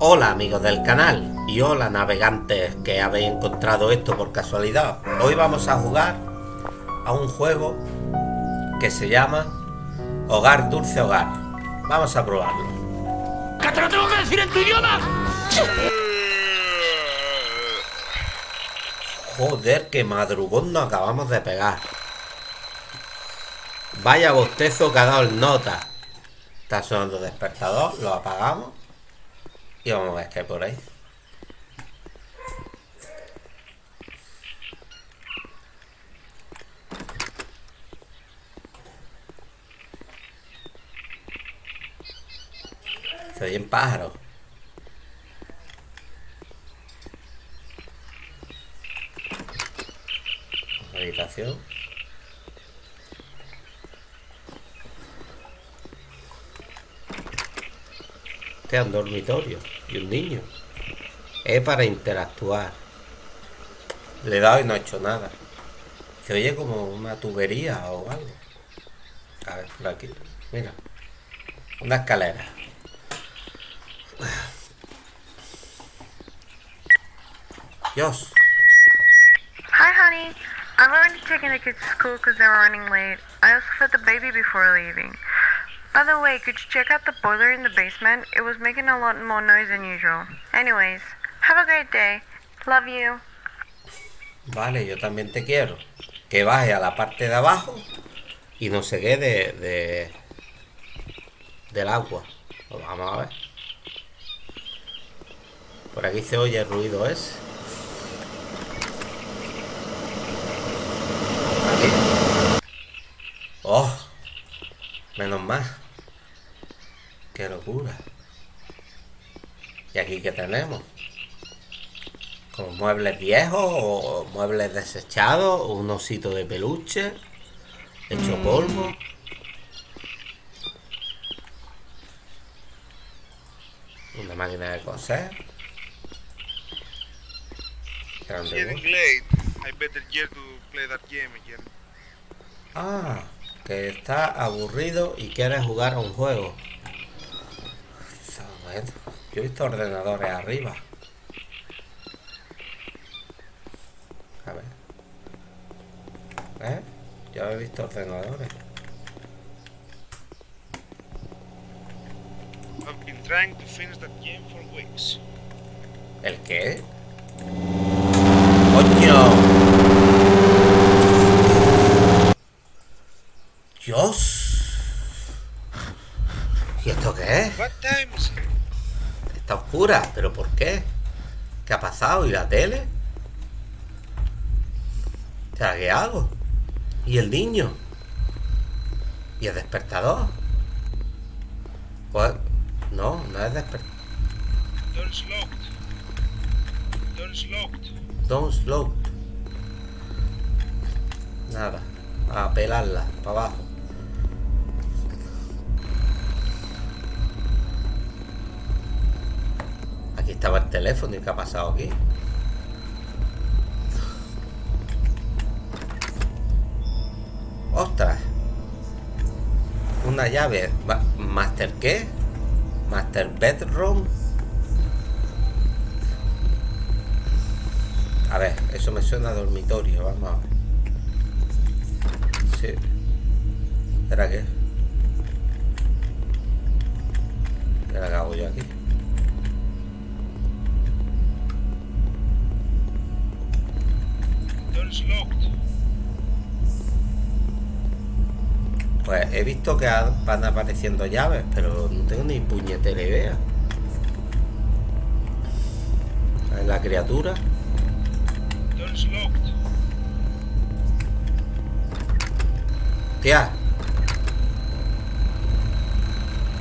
Hola amigos del canal y hola navegantes que habéis encontrado esto por casualidad. Hoy vamos a jugar a un juego que se llama Hogar Dulce Hogar. Vamos a probarlo. ¡Que te lo tengo que decir en tu idioma! Joder, qué madrugón nos acabamos de pegar. Vaya bostezo que ha dado el nota. Está sonando despertador, lo apagamos. Y vamos a ver qué hay por ahí. Se oyen pájaros. Habitación. Este es dormitorio y un niño. Es para interactuar. Le he dado y no ha hecho nada. Se oye como una tubería o algo. A ver, por aquí. Mira. Una escalera. Dios. Hi, honey. I'm going to take the kids to school because they're running late. I also fed the baby before leaving. By the way, could you check out the boiler in the basement? It was making a lot more noise than usual. Anyways, have a great day. Love you. Vale, yo también te quiero. Que baje a la parte de abajo y no se quede de, del agua. Pues vamos a ver. Por aquí se oye el ruido ese. Aquí. Oh, menos mal. Qué locura. ¿Y aquí qué tenemos? Como muebles viejos o muebles desechados o un osito de peluche hecho polvo. Una máquina de coser. Ah, que está aburrido y quiere jugar a un juego. Bueno, Yo he visto ordenadores arriba. A ver. ¿Eh? Yo he visto ordenadores. I've been trying to finish that game for weeks. ¿El qué? ¡Coño! ¡Dios! ¿Y esto qué es? What time is it? Está oscura, ¿pero por qué? ¿Qué ha pasado? ¿Y la tele? O sea, ¿qué hago? ¿Y el niño? ¿Y el despertador? Pues, no, no es despertador. Door's locked. Door's locked. Nada. A pelarla, para abajo. Aquí estaba el teléfono y qué ha pasado aquí. ¡Ostras! Una llave. Ma- ¿Master qué? ¿Master Bedroom? A ver, eso me suena dormitorio, vamos a ver. Sí. ¿Era qué? ¿Qué hago yo aquí? He visto que van apareciendo llaves, pero no tengo ni puñetera idea. La criatura. Tía.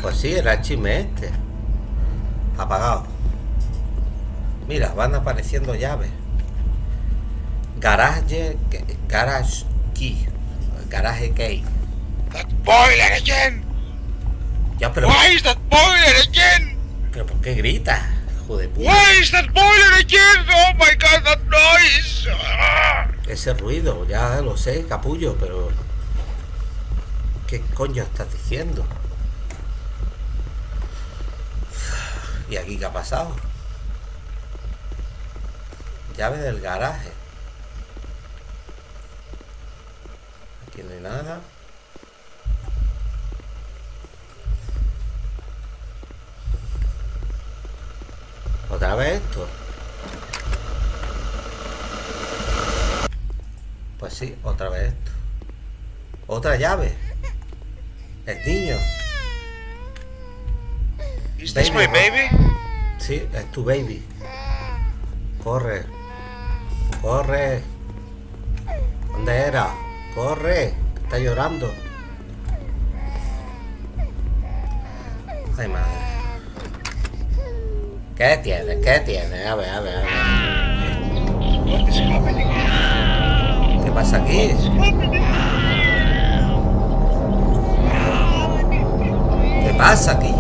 Pues sí, era el chisme este. Apagado. Mira, van apareciendo llaves. Garage. Garage key. Garage key. That boiler again! Ya, pero. Why is that boiler again? ¿Pero por qué gritas? Hijo de puta. Why is that boiler again? Oh my god, that noise! Ah! Ese ruido, ya lo sé, capullo, pero. ¿Qué coño estás diciendo? ¿Y aquí qué ha pasado? Llave del garaje. Aquí no hay nada. ¿Otra vez esto? Pues sí, otra vez esto. Otra llave. El niño. This Baby, baby? Sí, es tu baby. Corre. Corre. ¿Dónde era? Corre. Está llorando. Ay, madre. ¿Qué tiene? ¿Qué tiene? A ver, a ver, a ver. ¿Qué pasa aquí? ¿Qué pasa aquí?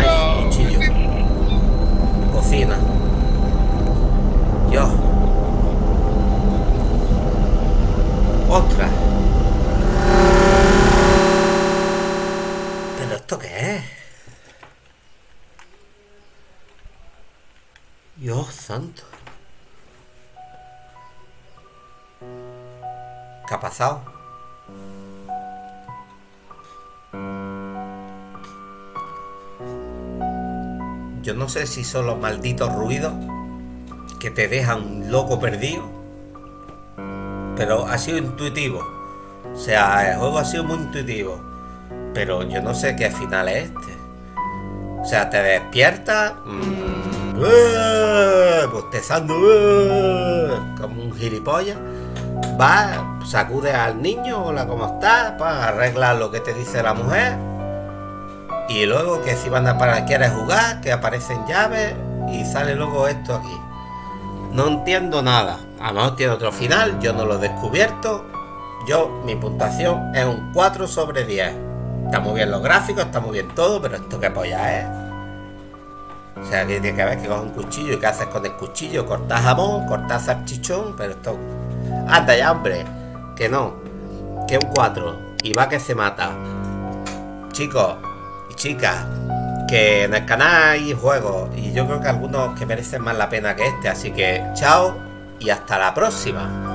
Knife, knife, no. cuchillo. Cocina. Dios. Otra. ¿Pero esto qué es? Dios santo. ¿Qué Yo no sé si son los malditos ruidos que te dejan loco perdido. Pero ha sido intuitivo. O sea, el juego ha sido muy intuitivo. Pero yo no sé qué final es este. O sea, te despiertas. mmm, ¡eh! bostezando. ¡eh! como un gilipollas. Vas, sacudes al niño, hola, ¿cómo estás? Pues arreglas lo que te dice la mujer. Y luego que si van a para quieres jugar, que aparecen llaves y sale luego esto aquí. No entiendo nada. A lo mejor tiene otro final, yo no lo he descubierto. Yo, mi puntuación es un 4 sobre 10. Está muy bien los gráficos, está muy bien todo, pero esto qué polla es. O sea, que tiene que ver que coges un cuchillo y qué haces con el cuchillo. Cortas jamón, cortas salchichón, pero esto. Anda ya, hombre. Que no. Que un 4. Y va que se mata. Chicos y chicas, que en el canal hay juegos. Y yo creo que algunos que merecen más la pena que este. Así que chao y hasta la próxima.